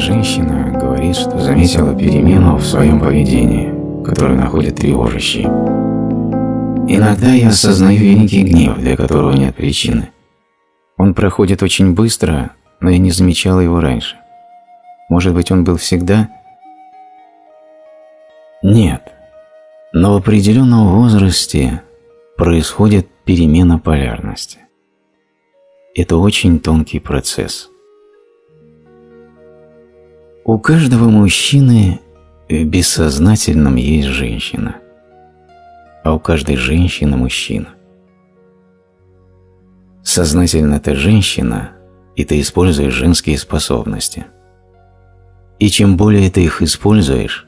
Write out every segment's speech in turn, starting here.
женщина говорит, что заметила перемену в своем поведении, которую находит тревожащей. Иногда я осознаю великий гнев, для которого нет причины. Он проходит очень быстро, но я не замечала его раньше. Может быть, он был всегда? Нет. Но в определенном возрасте происходит перемена полярности. Это очень тонкий процесс. У каждого мужчины в бессознательном есть женщина, а у каждой женщины мужчина. Сознательно ты женщина, и ты используешь женские способности. И чем более ты их используешь,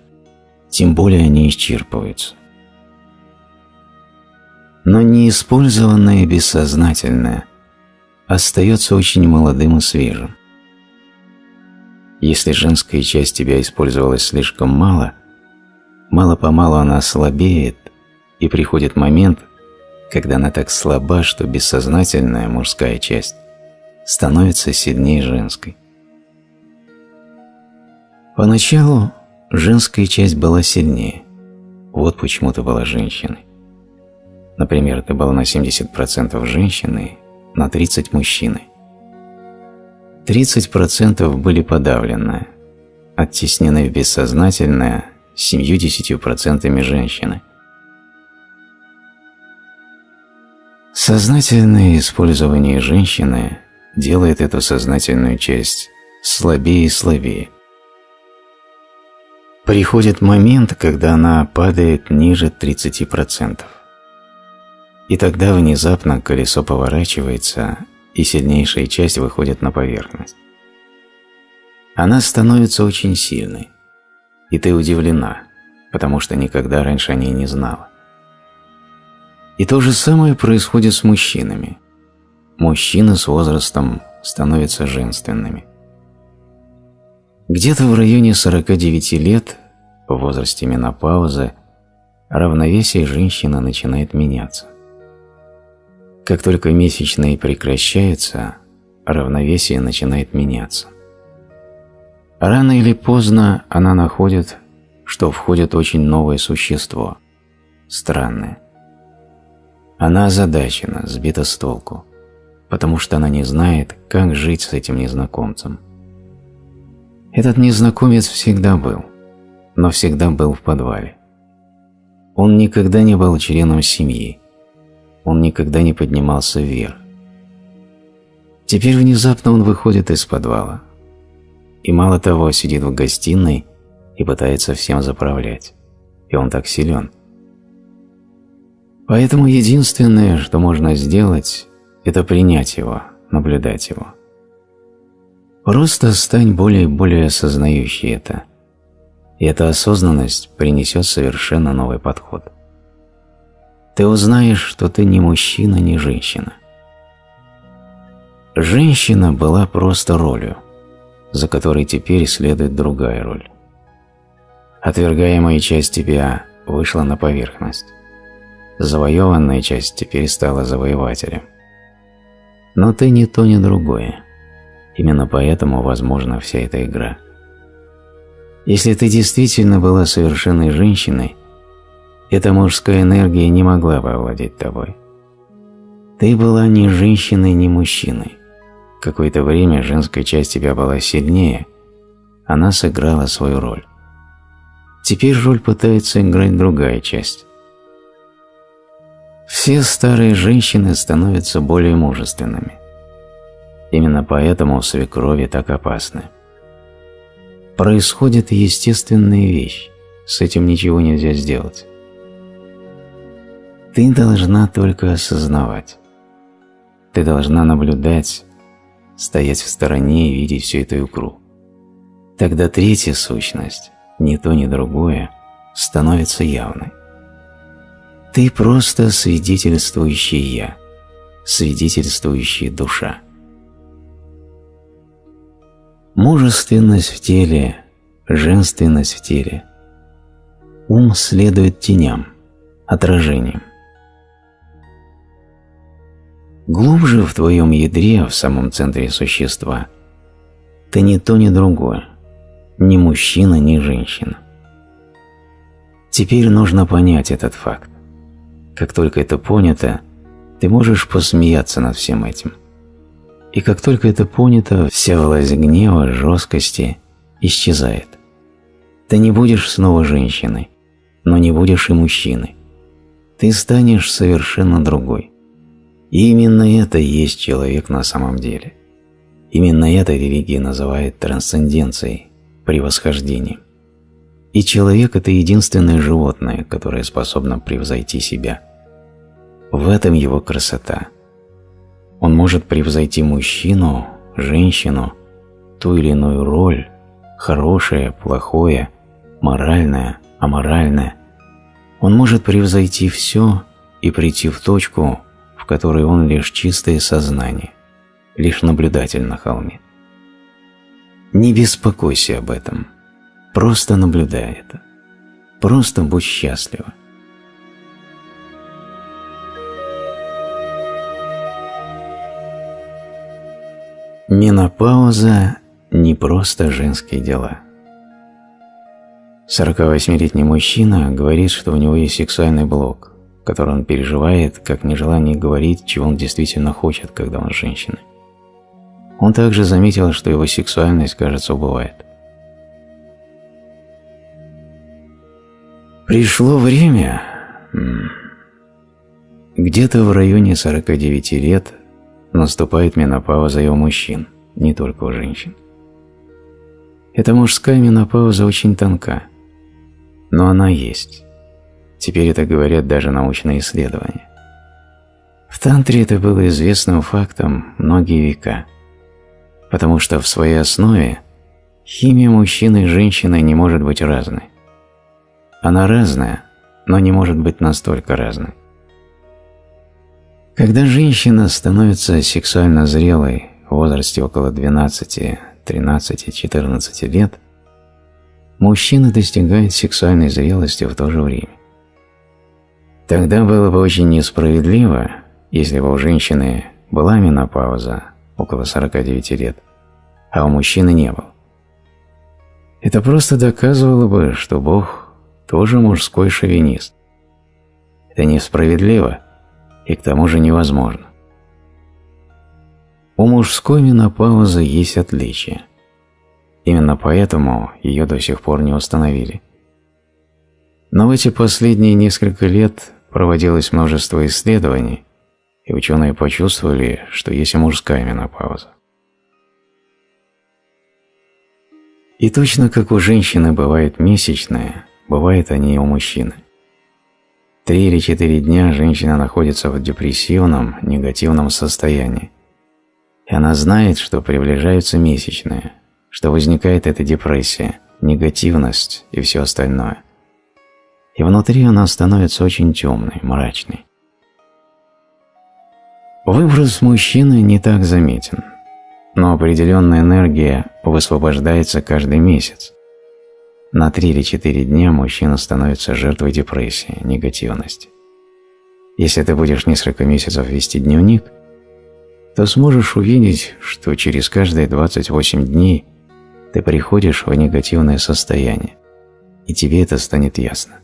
тем более они исчерпываются. Но неиспользованное бессознательное остается очень молодым и свежим. Если женская часть тебя использовалась слишком мало, мало-помалу она слабеет, и приходит момент, когда она так слаба, что бессознательная мужская часть становится сильнее женской. Поначалу женская часть была сильнее. Вот почему ты была женщиной. Например, ты была на 70% женщиной, на 30% мужчиной. 30% были подавлены, оттеснены в бессознательное 70% женщины. Сознательное использование женщины делает эту сознательную часть слабее и слабее. Приходит момент, когда она падает ниже 30%. И тогда внезапно колесо поворачивается, и сильнейшая часть выходит на поверхность. Она становится очень сильной, и ты удивлена, потому что никогда раньше о ней не знала. И то же самое происходит с мужчинами. Мужчины с возрастом становятся женственными. Где-то в районе 49 лет, в возрасте менопаузы, равновесие женщины начинает меняться. Как только месячные прекращаются, равновесие начинает меняться. Рано или поздно она находит, что входит очень новое существо, странное. Она озадачена, сбита с толку, потому что она не знает, как жить с этим незнакомцем. Этот незнакомец всегда был, но всегда был в подвале. Он никогда не был членом семьи, он никогда не поднимался вверх. Теперь внезапно он выходит из подвала. И мало того, сидит в гостиной и пытается всем заправлять. И он так силен. Поэтому единственное, что можно сделать, это принять его, наблюдать его. Просто стань более и более осознающей это. И эта осознанность принесет совершенно новый подход ты узнаешь, что ты не мужчина, не женщина. Женщина была просто ролью, за которой теперь следует другая роль. Отвергаемая часть тебя вышла на поверхность. Завоеванная часть теперь стала завоевателем. Но ты ни то, ни другое. Именно поэтому возможна вся эта игра. Если ты действительно была совершенной женщиной, эта мужская энергия не могла бы овладеть тобой. Ты была ни женщиной, ни мужчиной. Какое-то время женская часть тебя была сильнее, она сыграла свою роль. Теперь роль пытается играть другая часть. Все старые женщины становятся более мужественными. Именно поэтому свекрови так опасны. Происходит естественная вещь, с этим ничего нельзя сделать. Ты должна только осознавать. Ты должна наблюдать, стоять в стороне и видеть всю эту икру. Тогда третья сущность, ни то, ни другое, становится явной. Ты просто свидетельствующий «я», свидетельствующая душа. Мужественность в теле, женственность в теле. Ум следует теням, отражениям. Глубже в твоем ядре, в самом центре существа, ты ни то, ни другое, ни мужчина, ни женщина. Теперь нужно понять этот факт. Как только это понято, ты можешь посмеяться над всем этим. И как только это понято, вся власть гнева, жесткости исчезает. Ты не будешь снова женщиной, но не будешь и мужчиной. Ты станешь совершенно другой. И именно это и есть человек на самом деле. Именно это религия называет трансценденцией, превосхождением. И человек – это единственное животное, которое способно превзойти себя. В этом его красота. Он может превзойти мужчину, женщину, ту или иную роль, хорошее, плохое, моральное, аморальное. Он может превзойти все и прийти в точку, которой он лишь чистое сознание, лишь наблюдатель на холме. Не беспокойся об этом – Просто наблюдай это. Просто будь счастлива. Менопауза – не просто женские дела. 48-летний мужчина говорит, что у него есть сексуальный блок, который он переживает как нежелание говорить, чего он действительно хочет, когда он с. Он также заметил, что его сексуальность, кажется, убывает. Пришло время, где-то в районе 49 лет наступает менопауза и у мужчин, не только у женщин. Эта мужская менопауза очень тонка, но она есть. Теперь это говорят даже научные исследования. В тантре это было известным фактом многие века, потому что в своей основе химия мужчины и женщины не может быть разной. Она разная, но не может быть настолько разной. Когда женщина становится сексуально зрелой в возрасте около 12, 13, 14 лет, мужчина достигает сексуальной зрелости в то же время. Тогда было бы очень несправедливо, если бы у женщины была менопауза около 49 лет, а у мужчины не было. Это просто доказывало бы, что Бог тоже мужской шовинист. Это несправедливо и к тому же невозможно. У мужской менопаузы есть отличия. Именно поэтому ее до сих пор не установили. Но в эти последние несколько лет проводилось множество исследований, и ученые почувствовали, что есть и мужская менопауза. И точно как у женщины бывает месячная, Бывает они и у мужчины. Три или четыре дня женщина находится в депрессивном, негативном состоянии. И она знает, что приближаются месячные, что возникает эта депрессия, негативность и все остальное. И внутри она становится очень темной, мрачной. Выброс мужчины не так заметен, но определенная энергия высвобождается каждый месяц. На 3 или 4 дня мужчина становится жертвой депрессии, негативности. Если ты будешь несколько месяцев вести дневник, то сможешь увидеть, что через каждые 28 дней ты приходишь в негативное состояние, и тебе это станет ясно.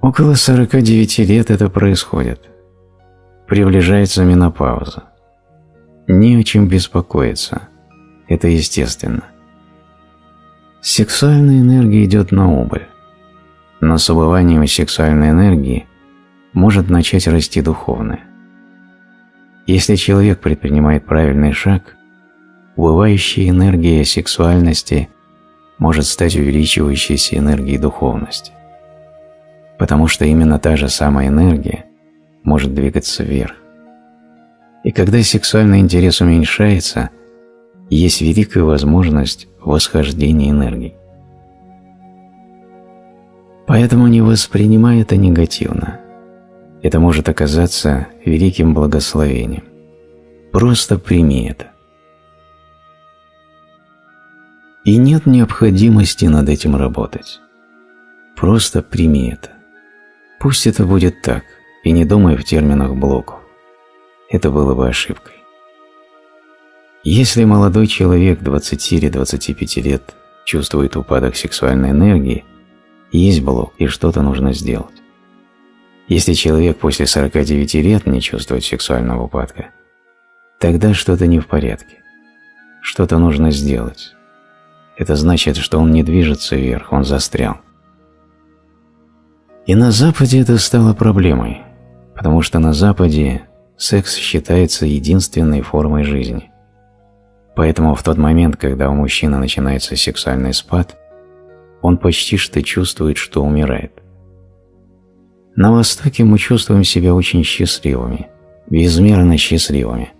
Около 49 лет это происходит. Приближается менопауза. Не о чем беспокоиться. Это естественно. Сексуальная энергия идет на убыль, но с убыванием сексуальной энергии может начать расти духовное. Если человек предпринимает правильный шаг, убывающая энергия сексуальности может стать увеличивающейся энергией духовности, потому что именно та же самая энергия может двигаться вверх. И когда сексуальный интерес уменьшается, есть великая возможность восхождения энергии. Поэтому не воспринимай это негативно. Это может оказаться великим благословением. Просто прими это. И нет необходимости над этим работать. Просто прими это. Пусть это будет так, и не думай в терминах блоков. Это было бы ошибкой. Если молодой человек 20 или 25 лет чувствует упадок сексуальной энергии, есть блок и что-то нужно сделать. Если человек после 49 лет не чувствует сексуального упадка, тогда что-то не в порядке. Что-то нужно сделать. Это значит, что он не движется вверх, он застрял. И на Западе это стало проблемой, потому что на Западе секс считается единственной формой жизни. Поэтому в тот момент, когда у мужчины начинается сексуальный спад, он почти что чувствует, что умирает. На Востоке мы чувствуем себя очень счастливыми, безмерно счастливыми,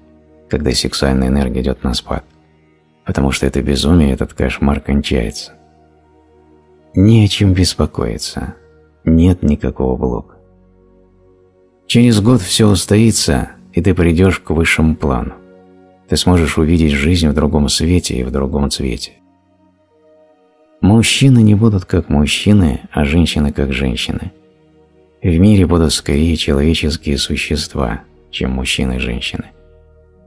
когда сексуальная энергия идет на спад, потому что это безумие, этот кошмар кончается. Не о чем беспокоиться, нет никакого блока. Через год все устоится, и ты придешь к высшему плану. Ты сможешь увидеть жизнь в другом свете и в другом цвете. Мужчины не будут как мужчины, а женщины как женщины. В мире будут скорее человеческие существа, чем мужчины и женщины.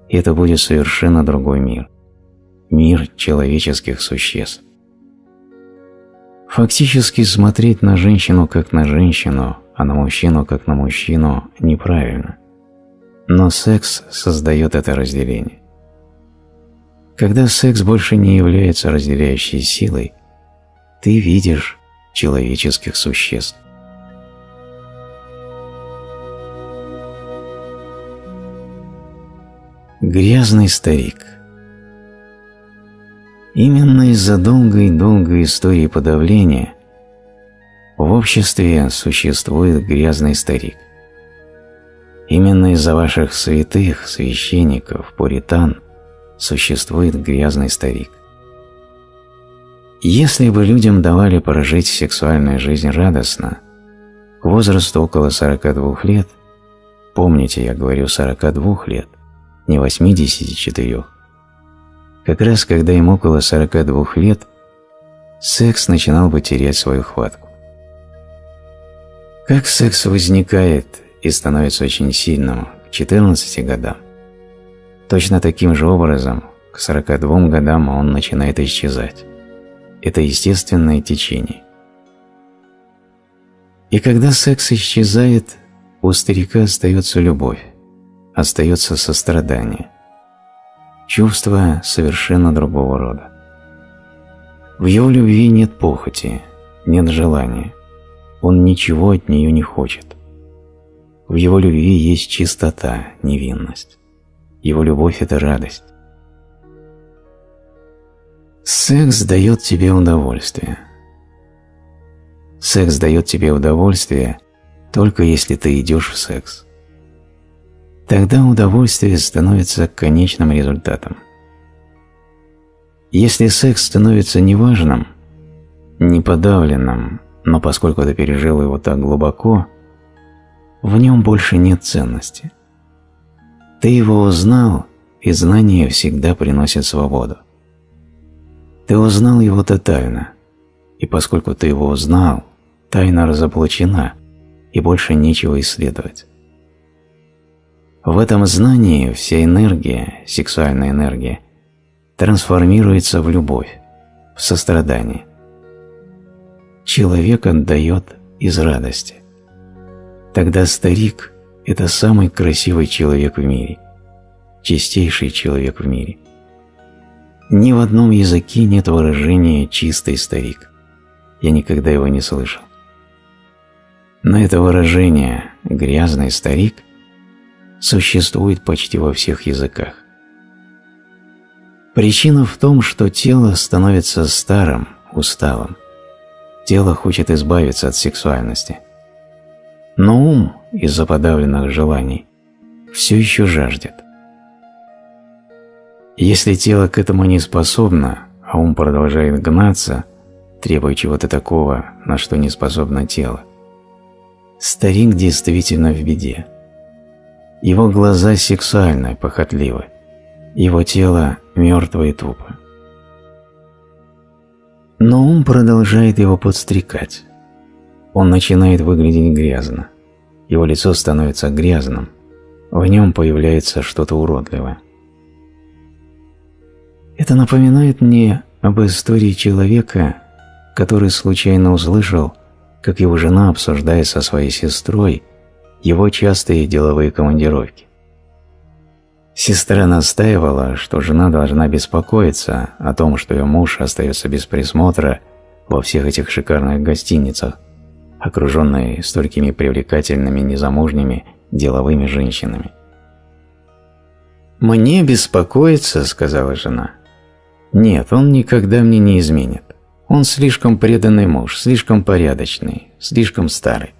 И это будет совершенно другой мир. Мир человеческих существ. Фактически смотреть на женщину как на женщину, а на мужчину как на мужчину неправильно. Но секс создает это разделение. Когда секс больше не является разделяющей силой, ты видишь человеческих существ. Грязный старик Именно из-за долгой-долгой истории подавления в обществе существует грязный старик. Именно из-за ваших святых, священников, пуритан существует грязный старик. Если бы людям давали прожить сексуальную жизнь радостно, к возрасту около 42 лет, помните, я говорю 42 лет, не 84, как раз когда им около 42 лет, секс начинал бы терять свою хватку. Как секс возникает и становится очень сильным к 14 годам, точно таким же образом к 42 годам он начинает исчезать это естественное течение. И когда секс исчезает, у старика остается любовь, остается сострадание, чувство совершенно другого рода. В его любви нет похоти, нет желания, он ничего от нее не хочет. В его любви есть чистота, невинность. Его любовь – это радость. Секс дает тебе удовольствие. Секс дает тебе удовольствие только если ты идешь в секс. Тогда удовольствие становится конечным результатом. Если секс становится неважным, неподавленным, но поскольку ты пережил его так глубоко, в нем больше нет ценности. Ты его узнал, и знание всегда приносит свободу. Ты узнал его тотально, и поскольку ты его узнал, тайна разоблачена, и больше нечего исследовать. В этом знании вся энергия, сексуальная энергия, трансформируется в любовь, в сострадание. Человек отдает из радости. Тогда старик – это самый красивый человек в мире, чистейший человек в мире. Ни в одном языке нет выражения «чистый старик». Я никогда его не слышал. Но это выражение «грязный старик» существует почти во всех языках. Причина в том, что тело становится старым, усталым. Тело хочет избавиться от сексуальности. Но ум, из-за подавленных желаний, все еще жаждет. Если тело к этому не способно, а ум продолжает гнаться, требуя чего-то такого, на что не способно тело, старик действительно в беде. Его глаза сексуальны, похотливы, его тело мертво и тупо. Но ум продолжает его подстрекать. Он начинает выглядеть грязно. Его лицо становится грязным. В нем появляется что-то уродливое. Это напоминает мне об истории человека, который случайно услышал, как его жена обсуждает со своей сестрой его частые деловые командировки. Сестра настаивала, что жена должна беспокоиться о том, что ее муж остается без присмотра во всех этих шикарных гостиницах, окруженной столькими привлекательными незамужними деловыми женщинами. «Мне беспокоиться», — сказала жена. «Нет, он никогда мне не изменит. Он слишком преданный муж, слишком порядочный, слишком старый».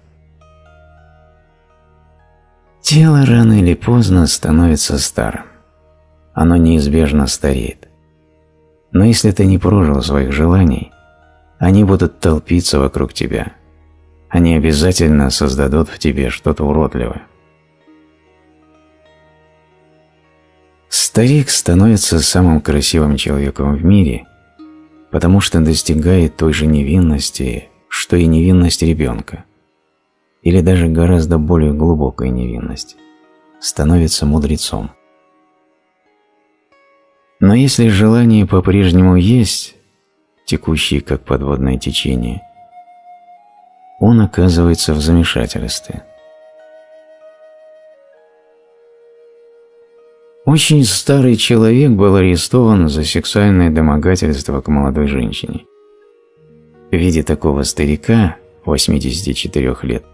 Тело рано или поздно становится старым. Оно неизбежно стареет. Но если ты не прожил своих желаний, они будут толпиться вокруг тебя. Они обязательно создадут в тебе что-то уродливое. Старик становится самым красивым человеком в мире, потому что достигает той же невинности, что и невинность ребенка, или даже гораздо более глубокой невинности, становится мудрецом. Но если желание по-прежнему есть, текущее как подводное течение, он оказывается в замешательстве – Очень старый человек был арестован за сексуальное домогательство к молодой женщине. В виде такого старика, 84 лет,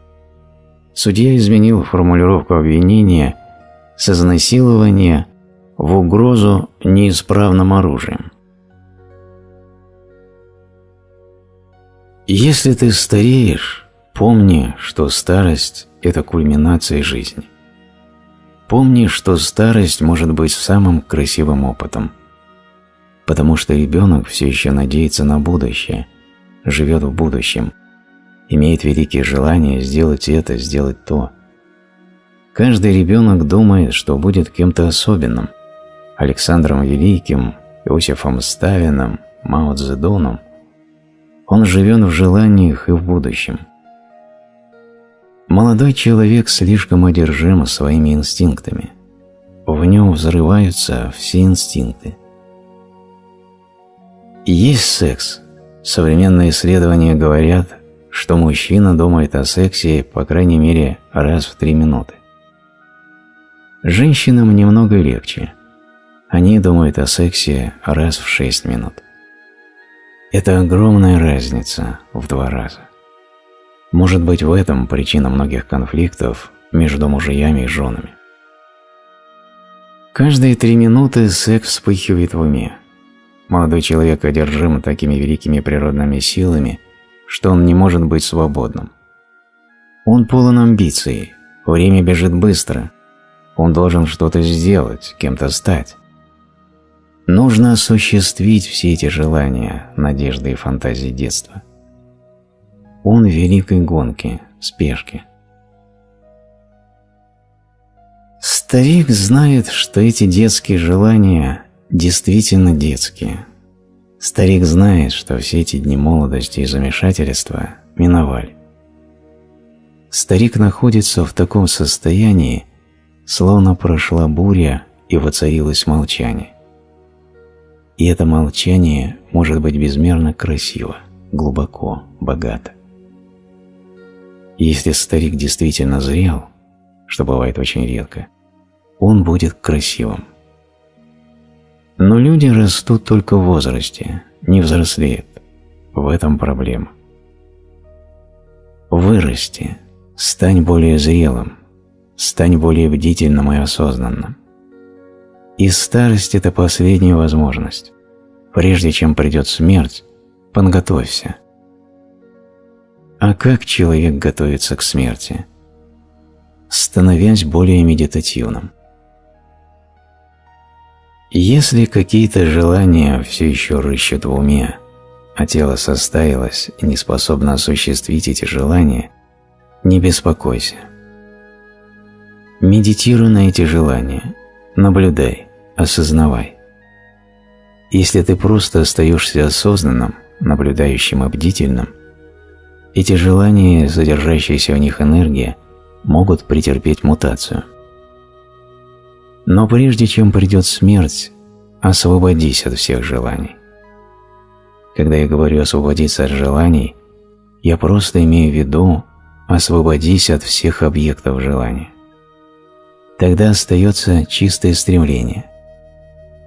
судья изменил формулировку обвинения с изнасилования в угрозу неисправным оружием. Если ты стареешь, помни, что старость – это кульминация жизни. Помни, что старость может быть самым красивым опытом, потому что ребенок все еще надеется на будущее, живет в будущем, имеет великие желания сделать это, сделать то. Каждый ребенок думает, что будет кем-то особенным – Александром Великим, Иосифом Сталиным, Мао Цзэдуном. Он живет в желаниях и в будущем – Молодой человек слишком одержим своими инстинктами. В нем взрываются все инстинкты. есть секс. Современные исследования говорят, что мужчина думает о сексе по крайней мере раз в три минуты. Женщинам немного легче. Они думают о сексе раз в шесть минут. Это огромная разница в два раза. Может быть в этом причина многих конфликтов между мужьями и женами. Каждые три минуты секс вспыхивает в уме. Молодой человек одержим такими великими природными силами, что он не может быть свободным. Он полон амбиций, время бежит быстро, он должен что-то сделать, кем-то стать. Нужно осуществить все эти желания, надежды и фантазии детства – он в великой гонке, спешке. Старик знает, что эти детские желания действительно детские. Старик знает, что все эти дни молодости и замешательства миновали. Старик находится в таком состоянии, словно прошла буря и воцарилось молчание. И это молчание может быть безмерно красиво, глубоко, богато. Если старик действительно зрел, что бывает очень редко, он будет красивым. Но люди растут только в возрасте, не взрослеют. В этом проблема. Вырасти, стань более зрелым, стань более бдительным и осознанным. И старость – это последняя возможность. Прежде чем придет смерть, подготовься – а как человек готовится к смерти? Становясь более медитативным. Если какие-то желания все еще рыщут в уме, а тело состарилось и не способно осуществить эти желания, не беспокойся. Медитируй на эти желания, наблюдай, осознавай. Если ты просто остаешься осознанным, наблюдающим и бдительным, эти желания, содержащаяся в них энергия, могут претерпеть мутацию. Но прежде чем придет смерть, «освободись от всех желаний». Когда я говорю «освободиться от желаний», я просто имею в виду «освободись от всех объектов желания». Тогда остается чистое стремление.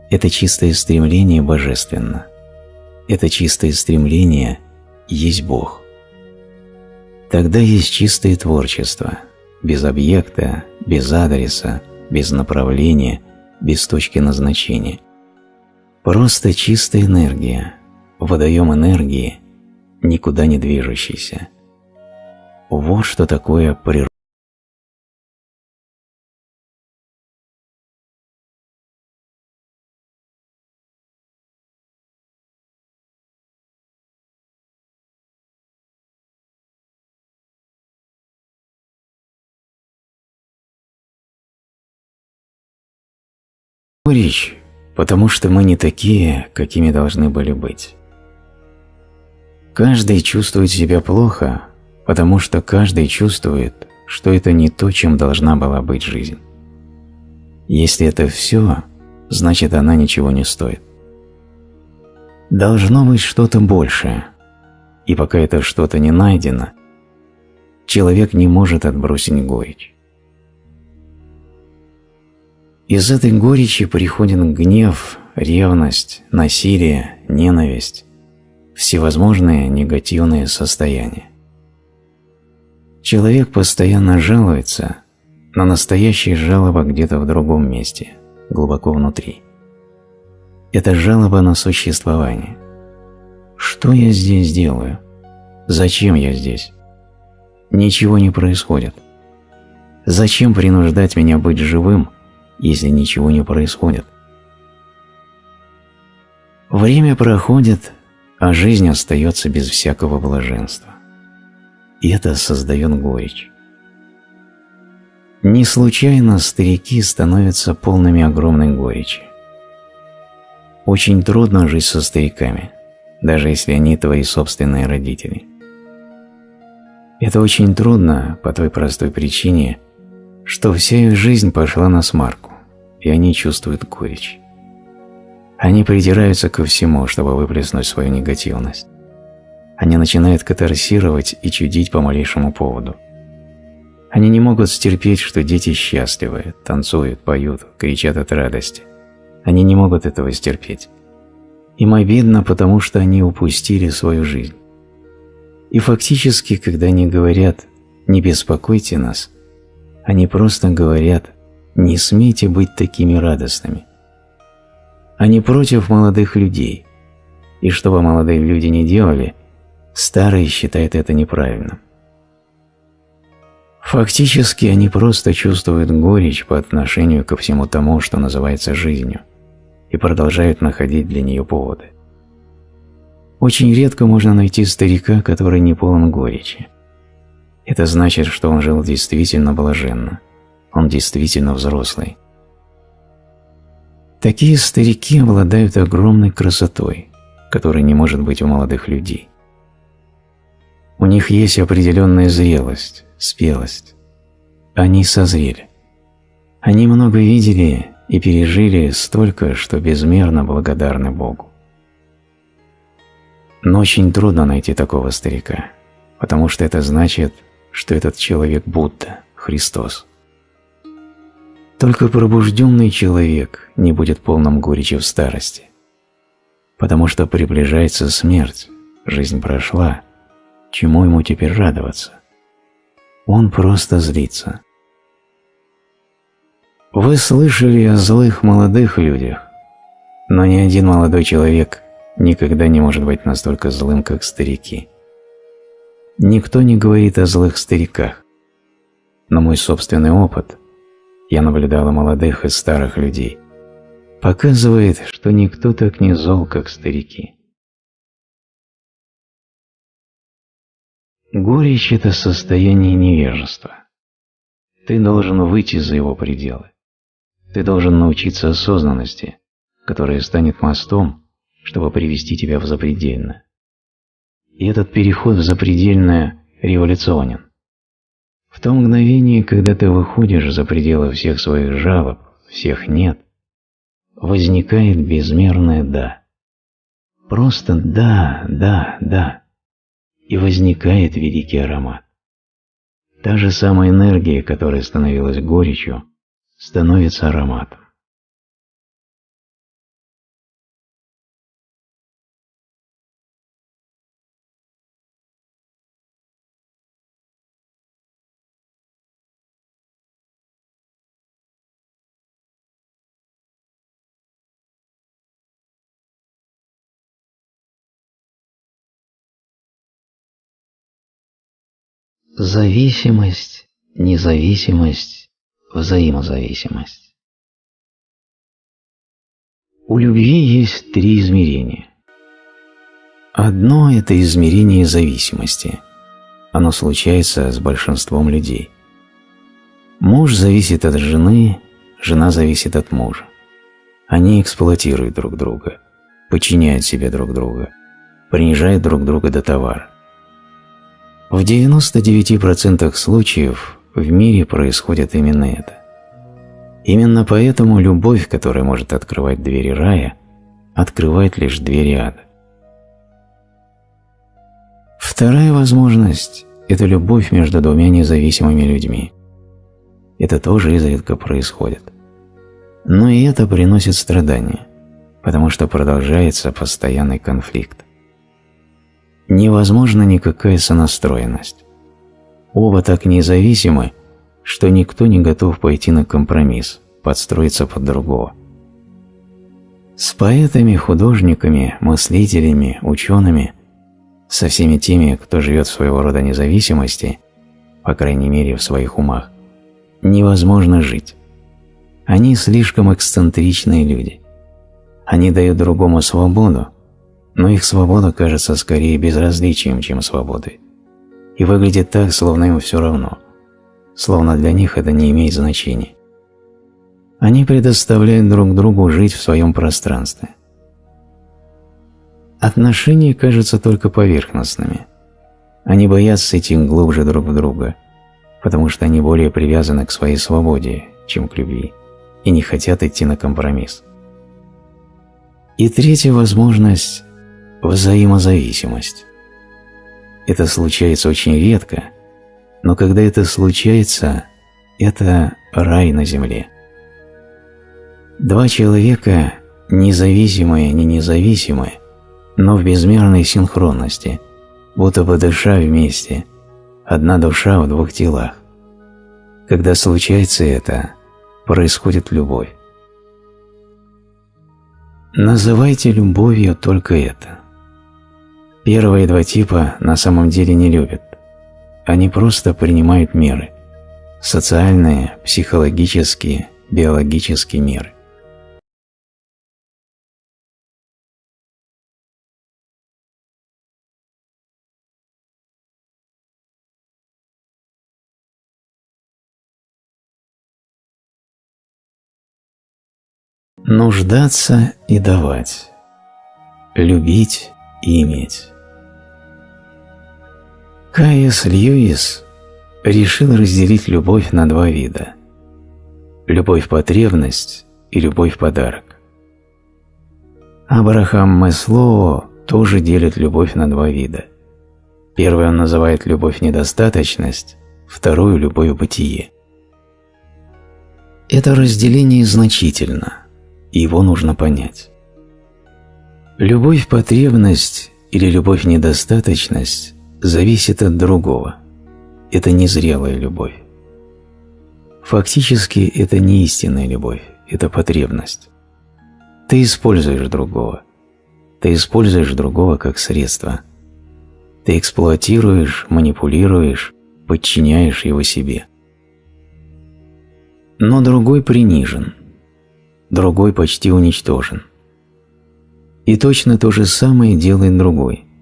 Это чистое стремление божественно. Это чистое стремление есть Бог. Тогда есть чистое творчество, без объекта, без адреса, без направления, без точки назначения. Просто чистая энергия, водоем энергии, никуда не движущийся. Вот что такое природа. Речь, потому что мы не такие, какими должны были быть. Каждый чувствует себя плохо, потому что каждый чувствует, что это не то, чем должна была быть жизнь. Если это все, значит она ничего не стоит. Должно быть что-то большее, и пока это что-то не найдено, человек не может отбросить горечь. Из этой горечи приходит гнев, ревность, насилие, ненависть, всевозможные негативные состояния. Человек постоянно жалуется, но настоящая жалоба где-то в другом месте, глубоко внутри. Это жалоба на существование. Что я здесь делаю? Зачем я здесь? Ничего не происходит. Зачем принуждать меня быть живым, если ничего не происходит. Время проходит, а жизнь остается без всякого блаженства. И это создает горечь. Не случайно старики становятся полными огромной горечи. Очень трудно жить со стариками, даже если они твои собственные родители. Это очень трудно по той простой причине, что вся их жизнь пошла на смарку и они чувствуют горечь. Они придираются ко всему, чтобы выплеснуть свою негативность. Они начинают катарсировать и чудить по малейшему поводу. Они не могут стерпеть, что дети счастливы, танцуют, поют, кричат от радости. Они не могут этого стерпеть. Им обидно, потому что они упустили свою жизнь. И фактически, когда они говорят «не беспокойте нас», они просто говорят не смейте быть такими радостными. Они против молодых людей, и что бы молодые люди не делали, старые считают это неправильным. Фактически они просто чувствуют горечь по отношению ко всему тому, что называется жизнью, и продолжают находить для нее поводы. Очень редко можно найти старика, который не полон горечи. Это значит, что он жил действительно блаженно – он действительно взрослый. Такие старики обладают огромной красотой, которой не может быть у молодых людей. У них есть определенная зрелость, спелость. Они созрели. Они много видели и пережили столько, что безмерно благодарны Богу. Но очень трудно найти такого старика, потому что это значит, что этот человек Будда, Христос. Только пробужденный человек не будет полным горечи в старости, потому что приближается смерть, жизнь прошла, чему ему теперь радоваться? Он просто злится. Вы слышали о злых молодых людях, но ни один молодой человек никогда не может быть настолько злым, как старики. Никто не говорит о злых стариках, но мой собственный опыт – я наблюдала молодых и старых людей, показывает, что никто так не зол, как старики. Горечь – это состояние невежества. Ты должен выйти за его пределы. Ты должен научиться осознанности, которая станет мостом, чтобы привести тебя в запредельное. И этот переход в запредельное революционен. В то мгновение, когда ты выходишь за пределы всех своих жалоб, всех «нет», возникает безмерное «да». Просто «да, да, да» и возникает великий аромат. Та же самая энергия, которая становилась горечью, становится ароматом. Зависимость, независимость, взаимозависимость. У любви есть три измерения. Одно – это измерение зависимости. Оно случается с большинством людей. Муж зависит от жены, жена зависит от мужа. Они эксплуатируют друг друга, подчиняют себе друг друга, принижают друг друга до товара. В 99% случаев в мире происходит именно это. Именно поэтому любовь, которая может открывать двери рая, открывает лишь двери ада. Вторая возможность – это любовь между двумя независимыми людьми. Это тоже изредка происходит. Но и это приносит страдания, потому что продолжается постоянный конфликт невозможна никакая сонастроенность. Оба так независимы, что никто не готов пойти на компромисс, подстроиться под другого. С поэтами, художниками, мыслителями, учеными, со всеми теми, кто живет своего рода независимости, по крайней мере в своих умах, невозможно жить. Они слишком эксцентричные люди. Они дают другому свободу, но их свобода кажется скорее безразличием, чем свободой, и выглядит так, словно им все равно, словно для них это не имеет значения. Они предоставляют друг другу жить в своем пространстве. Отношения кажутся только поверхностными. Они боятся идти глубже друг в друга, потому что они более привязаны к своей свободе, чем к любви, и не хотят идти на компромисс. И третья возможность взаимозависимость. Это случается очень редко, но когда это случается, это рай на земле. Два человека, независимые, не независимые, но в безмерной синхронности, будто бы дыша вместе, одна душа в двух телах. Когда случается это, происходит любовь. Называйте любовью только это. Первые два типа на самом деле не любят. Они просто принимают меры. Социальные, психологические, биологические меры. Нуждаться и давать. Любить и иметь. Каис Льюис решил разделить любовь на два вида – любовь-потребность и любовь-подарок. Абрахам Маслоу тоже делит любовь на два вида. Первый он называет любовь-недостаточность, вторую – любовь-бытие. Это разделение значительно, и его нужно понять. Любовь-потребность или любовь-недостаточность зависит от другого. Это незрелая любовь. Фактически это не истинная любовь, это потребность. Ты используешь другого. Ты используешь другого как средство. Ты эксплуатируешь, манипулируешь, подчиняешь его себе. Но другой принижен, другой почти уничтожен. И точно то же самое делает другой –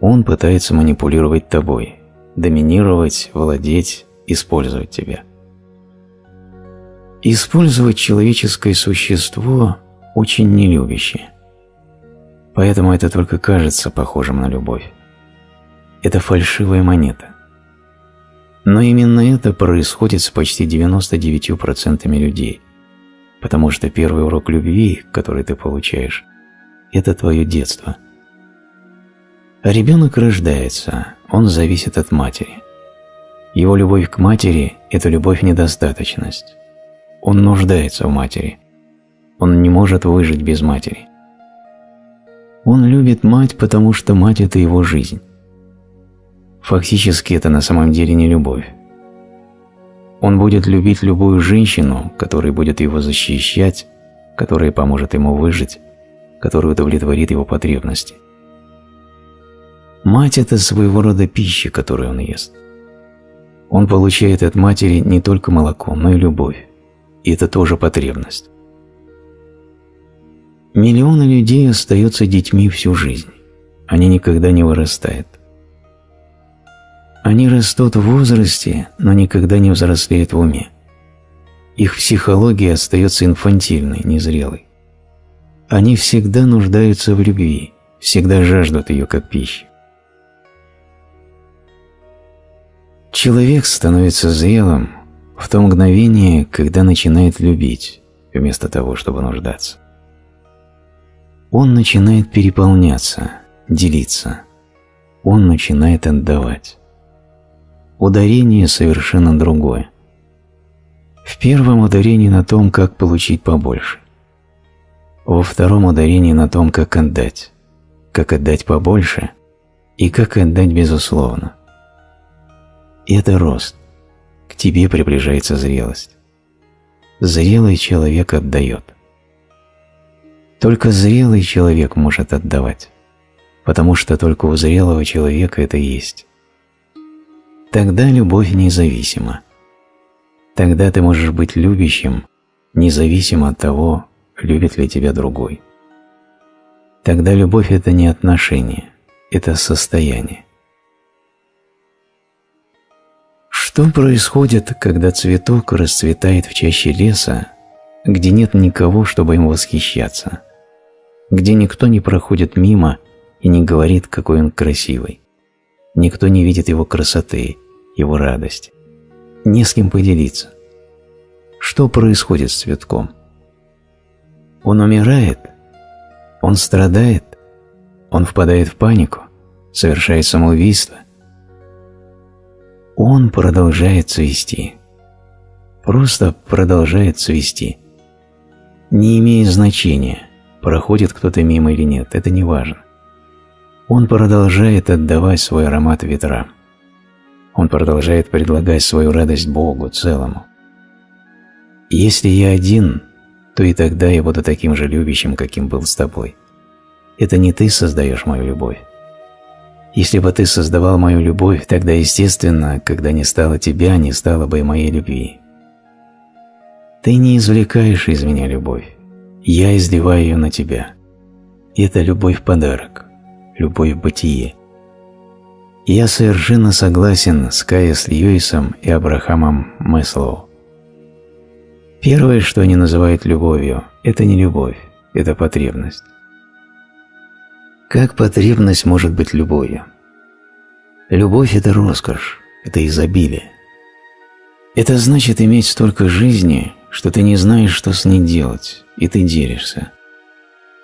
он пытается манипулировать тобой, доминировать, владеть, использовать тебя. Использовать человеческое существо очень нелюбящее. Поэтому это только кажется похожим на любовь. Это фальшивая монета. Но именно это происходит с почти 99% людей. потому что первый урок любви, который ты получаешь, это твое детство. Ребенок рождается, он зависит от матери. Его любовь к матери – это любовь-недостаточность. Он нуждается в матери. Он не может выжить без матери. Он любит мать, потому что мать – это его жизнь. Фактически это на самом деле не любовь. Он будет любить любую женщину, которая будет его защищать, которая поможет ему выжить, которая удовлетворит его потребности. Мать – это своего рода пища, которую он ест. Он получает от матери не только молоко, но и любовь. И это тоже потребность. Миллионы людей остаются детьми всю жизнь. Они никогда не вырастают. Они растут в возрасте, но никогда не взрослеют в уме. Их психология остается инфантильной, незрелой. Они всегда нуждаются в любви, всегда жаждут ее как пищи. Человек становится зрелым в то мгновение, когда начинает любить, вместо того, чтобы нуждаться. Он начинает переполняться, делиться. Он начинает отдавать. Ударение совершенно другое. В первом ударении на том, как получить побольше. Во втором ударении на том, как отдать. Как отдать побольше и как отдать безусловно. Это рост. К тебе приближается зрелость. Зрелый человек отдает. Только зрелый человек может отдавать, потому что только у зрелого человека это есть. Тогда любовь независима. Тогда ты можешь быть любящим, независимо от того, любит ли тебя другой. Тогда любовь – это не отношение, это состояние. Что происходит, когда цветок расцветает в чаще леса, где нет никого, чтобы им восхищаться, где никто не проходит мимо и не говорит, какой он красивый, никто не видит его красоты, его радость, не с кем поделиться. Что происходит с цветком? Он умирает, он страдает, он впадает в панику, совершает самоубийство – он продолжает цвести. Просто продолжает цвести. Не имеет значения, проходит кто-то мимо или нет, это не важно. Он продолжает отдавать свой аромат ветрам. Он продолжает предлагать свою радость Богу целому. Если я один, то и тогда я буду таким же любящим, каким был с тобой. Это не ты создаешь мою любовь. Если бы ты создавал мою любовь, тогда, естественно, когда не стало тебя, не стало бы и моей любви. Ты не извлекаешь из меня любовь, я изливаю ее на тебя. Это любовь-подарок, любовь-бытие. Я совершенно согласен с Кайс Льюисом и Абрахамом Мэслоу. Первое, что они называют любовью, это не любовь, это потребность. Как потребность может быть любовью? Любовь – это роскошь, это изобилие. Это значит иметь столько жизни, что ты не знаешь, что с ней делать, и ты делишься.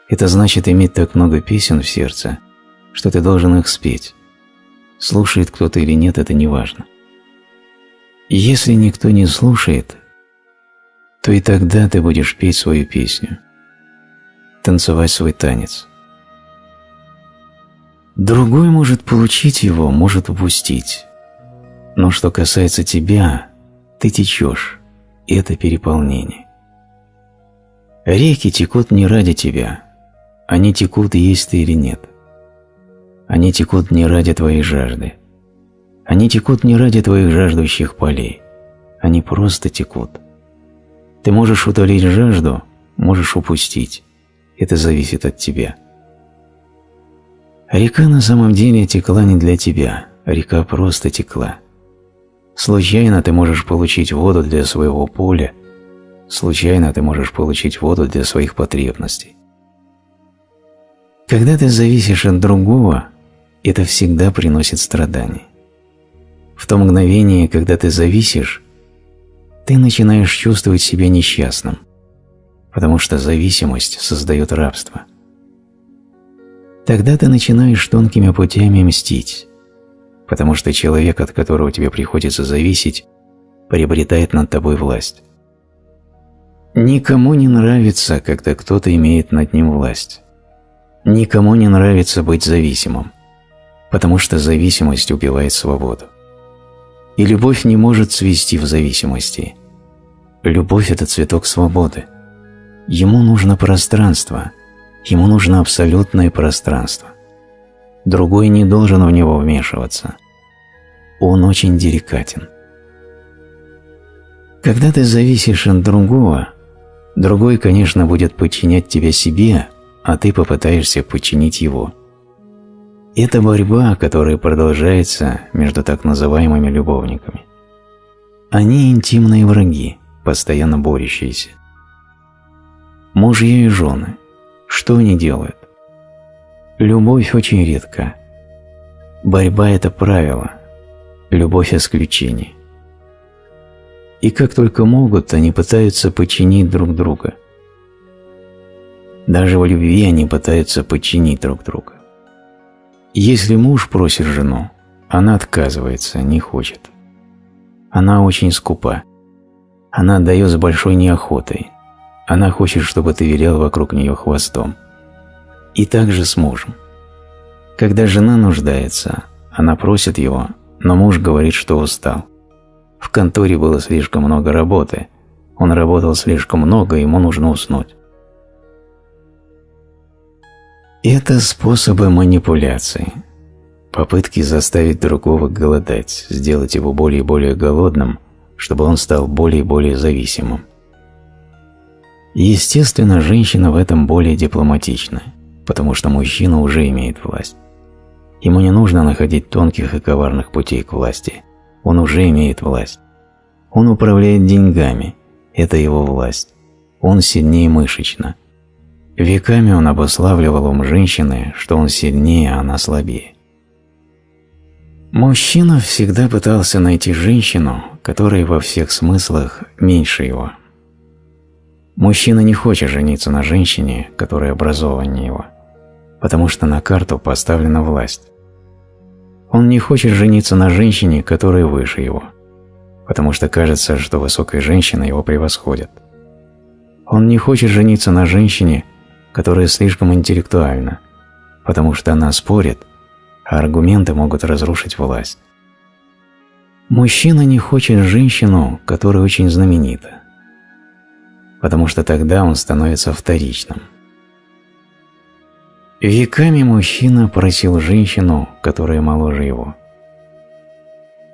Это значит иметь так много песен в сердце, что ты должен их спеть. Слушает кто-то или нет, это не важно. Если никто не слушает, то и тогда ты будешь петь свою песню, танцевать свой танец – Другой может получить его, может упустить. Но что касается тебя, ты течешь, и это переполнение. Реки текут не ради тебя, они текут, есть ты или нет. Они текут не ради твоей жажды. Они текут не ради твоих жаждущих полей. Они просто текут. Ты можешь утолить жажду, можешь упустить. Это зависит от тебя. Река на самом деле текла не для тебя, река просто текла. Случайно ты можешь получить воду для своего поля, случайно ты можешь получить воду для своих потребностей. Когда ты зависишь от другого, это всегда приносит страдания. В то мгновение, когда ты зависишь, ты начинаешь чувствовать себя несчастным. потому что зависимость создает рабство. Тогда ты начинаешь тонкими путями мстить, потому что человек, от которого тебе приходится зависеть, приобретает над тобой власть. Никому не нравится, когда кто-то имеет над ним власть. Никому не нравится быть зависимым, потому что зависимость убивает свободу. И любовь не может свести в зависимости. Любовь – это цветок свободы. Ему нужно пространство, ему нужно абсолютное пространство. Другой не должен в него вмешиваться. Он очень деликатен. Когда ты зависишь от другого, другой, конечно, будет подчинять тебя себе, а ты попытаешься подчинить его. Это борьба, которая продолжается между так называемыми любовниками. Они интимные враги, постоянно борющиеся. Мужья и жены. Что они делают? Любовь очень редка. Борьба – это правило. Любовь – исключение. И как только могут, они пытаются подчинить друг друга. Даже в любви они пытаются подчинить друг друга. Если муж просит жену, она отказывается, не хочет. Она очень скупа. Она отдает с большой неохотой. Она хочет, чтобы ты вилял вокруг нее хвостом. И так же с мужем. Когда жена нуждается, она просит его, но муж говорит, что устал. В конторе было слишком много работы. Он работал слишком много, ему нужно уснуть. Это способы манипуляции. Попытки заставить другого голодать, сделать его более и более голодным, чтобы он стал более и более зависимым. Естественно, женщина в этом более дипломатична, потому что мужчина уже имеет власть. Ему не нужно находить тонких и коварных путей к власти. Он уже имеет власть. Он управляет деньгами. Это его власть. Он сильнее мышечно – Веками он обуславливал ум женщины, что он сильнее, а она слабее. Мужчина всегда пытался найти женщину, которая во всех смыслах меньше его. Мужчина не хочет жениться на женщине, которая образованнее его, потому что на карту поставлена власть. Он не хочет жениться на женщине, которая выше его, потому что кажется, что высокая женщина его превосходит. Он не хочет жениться на женщине, которая слишком интеллектуальна, потому что она спорит, а аргументы могут разрушить власть. Мужчина не хочет женщину, которая очень знаменита, потому что тогда он становится вторичным. Веками мужчина просил женщину, которая моложе его.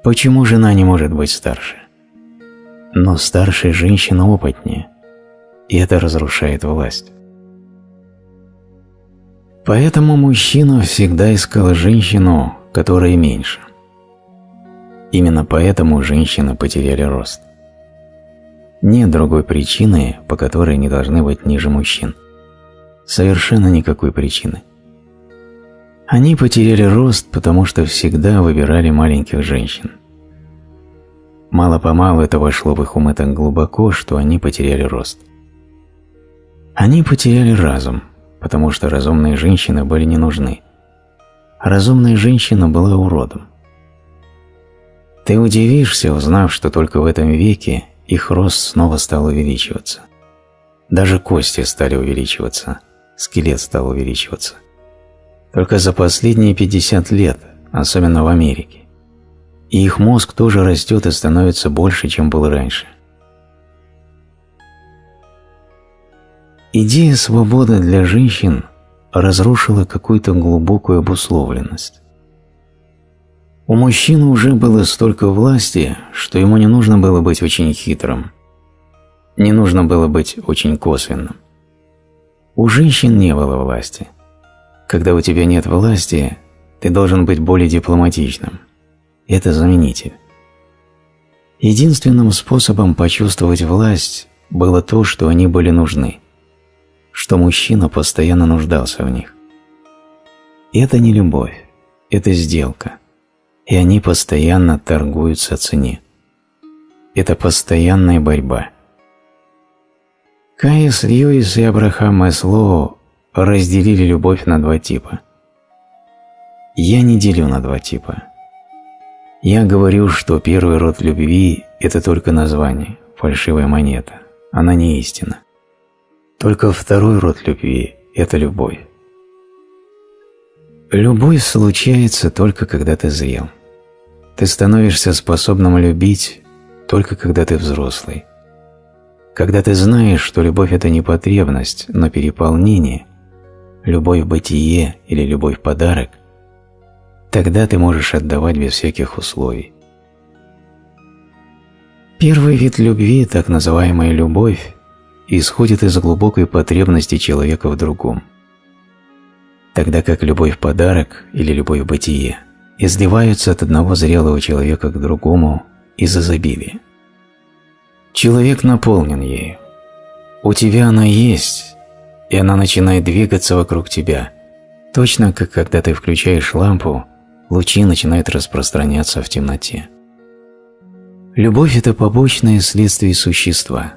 Почему жена не может быть старше? Но старшая женщина опытнее, и это разрушает власть. Поэтому мужчина всегда искал женщину, которая меньше. Именно поэтому женщины потеряли рост. Нет другой причины, по которой они должны быть ниже мужчин. Совершенно никакой причины. Они потеряли рост, потому что всегда выбирали маленьких женщин. Мало-помалу это вошло в их умы так глубоко, что они потеряли рост. Они потеряли разум – потому что разумные женщины были не нужны. Разумная женщина была уродом. Ты удивишься, узнав, что только в этом веке их рост снова стал увеличиваться. Даже кости стали увеличиваться, скелет стал увеличиваться. Только за последние 50 лет, особенно в Америке. И их мозг тоже растет и становится больше, чем был раньше – Идея свободы для женщин разрушила какую-то глубокую обусловленность. У мужчины уже было столько власти, что ему не нужно было быть очень хитрым. Не нужно было быть очень косвенным. У женщин не было власти. Когда у тебя нет власти, ты должен быть более дипломатичным. Это заменитель. Единственным способом почувствовать власть было то, что они были нужны что мужчина постоянно нуждался в них. Это не любовь, это сделка, и они постоянно торгуются о цене. Это постоянная борьба. Каис Льюис и Абрахам Маслоу разделили любовь на два типа. Я не делю на два типа. Я говорю, что первый род любви – это только название, фальшивая монета, она не истина. Только второй род любви – это любовь. Любовь случается только когда ты зрел. Ты становишься способным любить только когда ты взрослый. Когда ты знаешь, что любовь – это не потребность, но переполнение, любовь – бытие или любовь – подарок, тогда ты можешь отдавать без всяких условий. Первый вид любви, так называемая любовь, исходит из глубокой потребности человека в другом. Тогда как любовь – подарок или любовь – бытие изливаются от одного зрелого человека к другому из изобилия. Человек наполнен ею. У тебя она есть, и она начинает двигаться вокруг тебя, точно как когда ты включаешь лампу, лучи начинают распространяться в темноте. Любовь – это побочное следствие существа.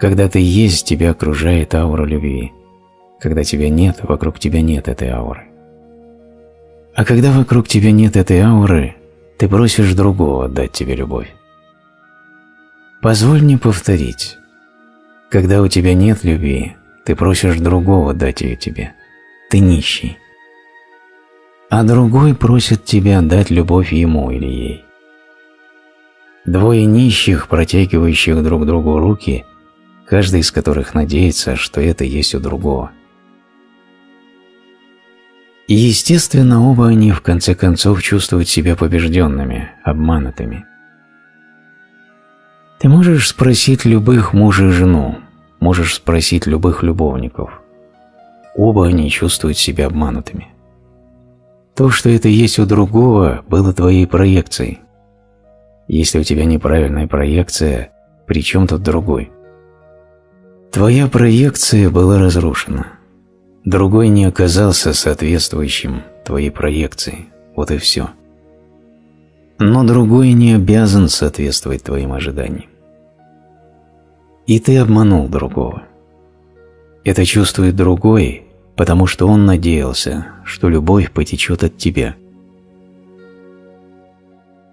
Когда ты есть, тебя окружает аура любви. Когда тебя нет, вокруг тебя нет этой ауры. А когда вокруг тебя нет этой ауры, ты просишь другого отдать тебе любовь. Позволь мне повторить. Когда у тебя нет любви, ты просишь другого дать ее тебе. Ты нищий. А другой просит тебя дать любовь ему или ей. Двое нищих, протягивающих друг другу руки, каждый из которых надеется, что это есть у другого. И естественно, оба они в конце концов чувствуют себя побежденными, обманутыми. Ты можешь спросить любых мужа и жену, можешь спросить любых любовников. Оба они чувствуют себя обманутыми. То, что это есть у другого, было твоей проекцией. Если у тебя неправильная проекция, при чем тут другой? Твоя проекция была разрушена. Другой не оказался соответствующим твоей проекции. Вот и все. Но другой не обязан соответствовать твоим ожиданиям. И ты обманул другого. Это чувствует другой, потому что он надеялся, что любовь потечет от тебя.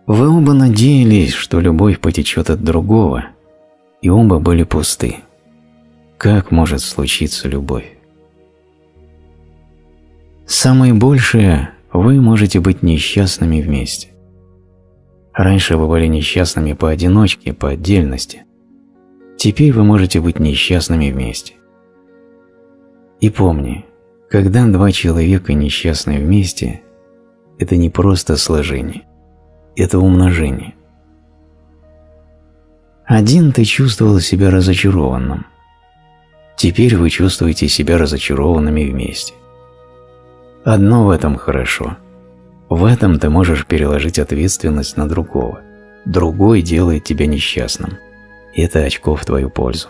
Вы оба надеялись, что любовь потечет от другого, и оба были пусты. Как может случиться любовь? Самое большее – вы можете быть несчастными вместе. Раньше вы были несчастными поодиночке, по отдельности. Теперь вы можете быть несчастными вместе. И помни, когда два человека несчастны вместе, это не просто сложение, это умножение. Один ты чувствовал себя разочарованным. Теперь вы чувствуете себя разочарованными вместе. Одно в этом хорошо. В этом ты можешь переложить ответственность на другого. Другой делает тебя несчастным это очко в твою пользу.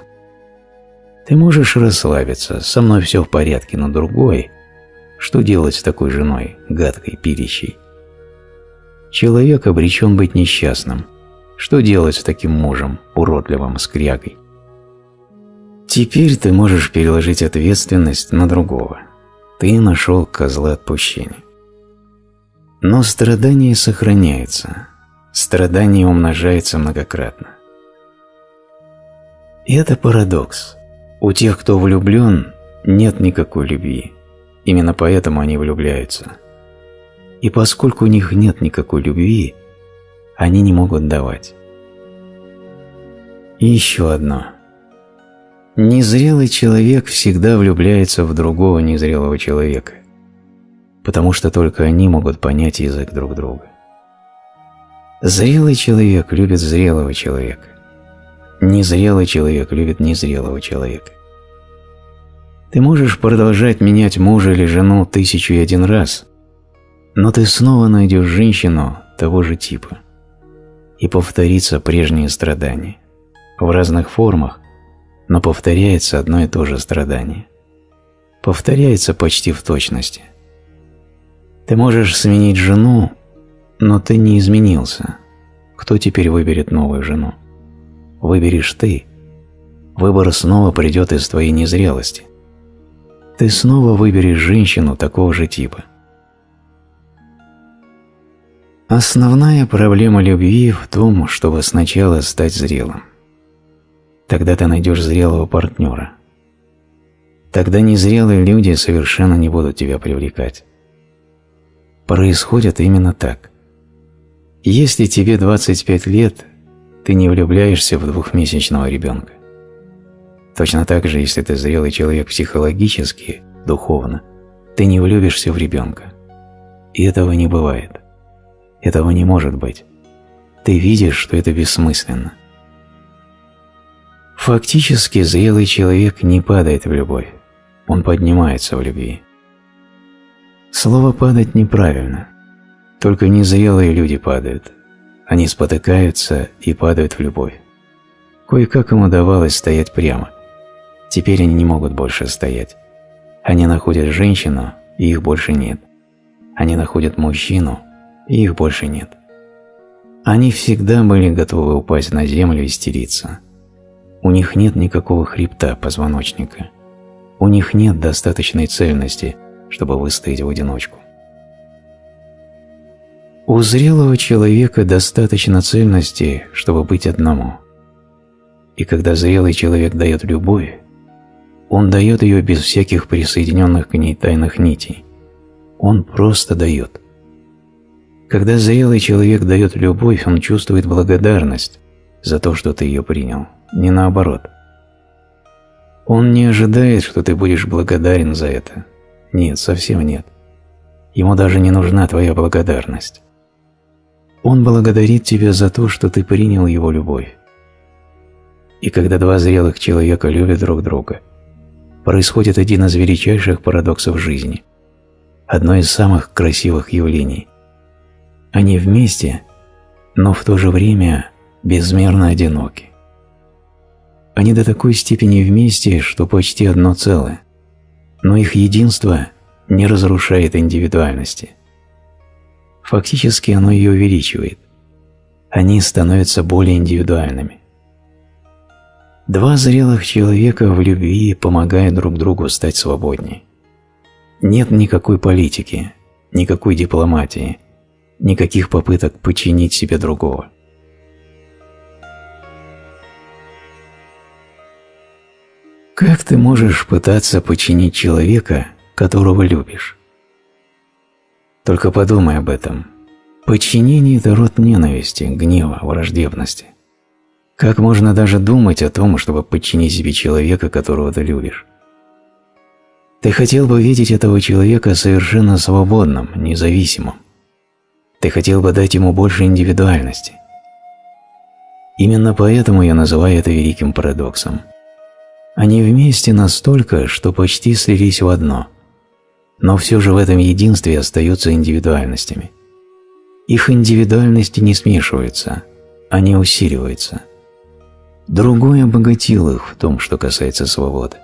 Ты можешь расслабиться, со мной все в порядке, но другой... Что делать с такой женой, гадкой, пилищей? Человек обречен быть несчастным. Что делать с таким мужем, уродливым, скрягой? Теперь ты можешь переложить ответственность на другого. Ты нашел козла отпущения. Но страдание сохраняется. Страдание умножается многократно. И это парадокс. У тех, кто влюблен, нет никакой любви. Именно поэтому они влюбляются. И поскольку у них нет никакой любви, они не могут давать. И еще одно. Незрелый человек всегда влюбляется в другого незрелого человека, потому что только они могут понять язык друг друга. Зрелый человек любит зрелого человека. Незрелый человек любит незрелого человека. Ты можешь продолжать менять мужа или жену тысячу и один раз, но ты снова найдешь женщину того же типа. И повторится прежнее страдание. В разных формах, но повторяется одно и то же страдание. Повторяется почти в точности. Ты можешь сменить жену, но ты не изменился. Кто теперь выберет новую жену? выберешь ты. выбор снова придет из твоей незрелости. Ты снова выберешь женщину такого же типа. Основная проблема любви в том, чтобы сначала стать зрелым. Тогда ты найдешь зрелого партнера. Тогда незрелые люди совершенно не будут тебя привлекать. Происходит именно так. Если тебе 25 лет, ты не влюбляешься в двухмесячного ребенка. Точно так же, если ты зрелый человек психологически, духовно, ты не влюбишься в ребенка. И этого не бывает. Этого не может быть. Ты видишь, что это бессмысленно. Фактически зрелый человек не падает в любовь, он поднимается в любви. Слово «падать» неправильно. Только незрелые люди падают. Они спотыкаются и падают в любовь. Кое-как им удавалось стоять прямо. Теперь они не могут больше стоять. Они находят женщину, и их больше нет. Они находят мужчину, и их больше нет. Они всегда были готовы упасть на землю и стериться. У них нет никакого хребта позвоночника. У них нет достаточной цельности, чтобы выстоять в одиночку. У зрелого человека достаточно цельности, чтобы быть одному. И когда зрелый человек дает любовь, он дает ее без всяких присоединенных к ней тайных нитей. Он просто дает. Когда зрелый человек дает любовь, он чувствует благодарность за то, что ты ее принял, не наоборот. Он не ожидает, что ты будешь благодарен за это. Нет, совсем нет. Ему даже не нужна твоя благодарность. Он благодарит тебя за то, что ты принял его любовь. И когда два зрелых человека любят друг друга, происходит один из величайших парадоксов жизни, одно из самых красивых явлений. Они вместе, но в то же время безмерно одиноки. Они до такой степени вместе, что почти одно целое, но их единство не разрушает индивидуальности. Фактически оно ее увеличивает. Они становятся более индивидуальными. Два зрелых человека в любви помогают друг другу стать свободнее. Нет никакой политики, никакой дипломатии, никаких попыток подчинить себе другого. Как ты можешь пытаться подчинить человека, которого любишь? Только подумай об этом. Подчинение – это род ненависти, гнева, враждебности. Как можно даже думать о том, чтобы подчинить себе человека, которого ты любишь? Ты хотел бы видеть этого человека совершенно свободным, независимым. Ты хотел бы дать ему больше индивидуальности. Именно поэтому я называю это великим парадоксом. Они вместе настолько, что почти слились в одно, но все же в этом единстве остаются индивидуальностями. Их индивидуальности не смешиваются, они усиливаются – Другой обогатил их в том, что касается свободы.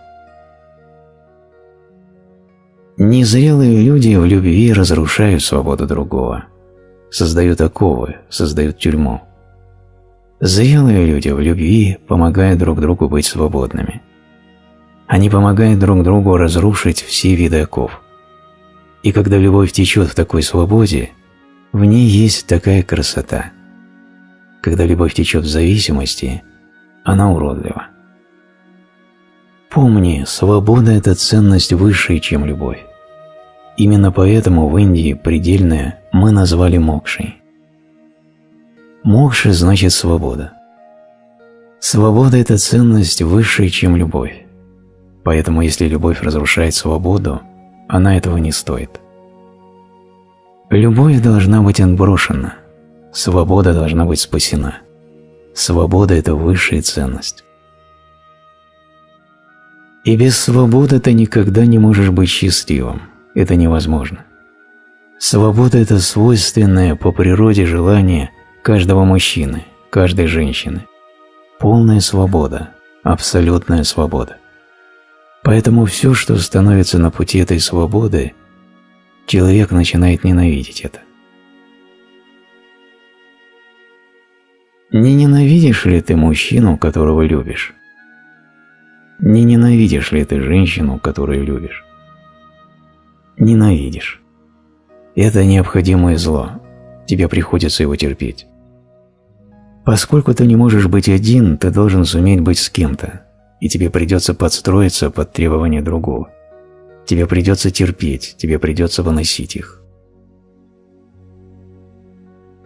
Незрелые люди в любви разрушают свободу другого, создают оковы, создают тюрьму. Зрелые люди в любви помогают друг другу быть свободными. Они помогают друг другу разрушить все виды оков. И когда любовь течет в такой свободе, в ней есть такая красота. Когда любовь течет в зависимости – она уродлива. Помни, свобода – это ценность выше, чем любовь. Именно поэтому в Индии предельное мы назвали мокшей. Мокша значит свобода. Свобода – это ценность выше, чем любовь. Поэтому если любовь разрушает свободу, она этого не стоит. Любовь должна быть отброшена, свобода должна быть спасена. Свобода – это высшая ценность. И без свободы ты никогда не можешь быть счастливым. Это невозможно. Свобода – это свойственное по природе желание каждого мужчины, каждой женщины. Полная свобода, абсолютная свобода. Поэтому все, что становится на пути этой свободы, человек начинает ненавидеть это. Не ненавидишь ли ты мужчину, которого любишь? Не ненавидишь ли ты женщину, которую любишь? Ненавидишь. Это необходимое зло. Тебе приходится его терпеть. Поскольку ты не можешь быть один, ты должен суметь быть с кем-то, и тебе придется подстроиться под требования другого. Тебе придется терпеть, тебе придется выносить их.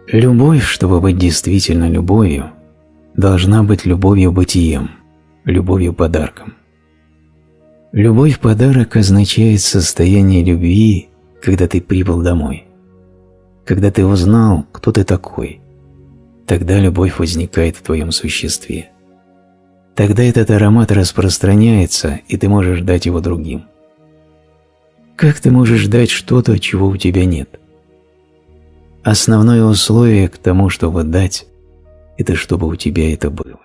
Любовь, чтобы быть действительно любовью, должна быть любовью бытием, любовью подарком. Любовь-подарок означает состояние любви, когда ты прибыл домой. Когда ты узнал, кто ты такой, тогда любовь возникает в твоем существе. Тогда этот аромат распространяется, и ты можешь дать его другим. Как ты можешь дать что-то, чего у тебя нет? Основное условие к тому, чтобы дать, это чтобы у тебя это было.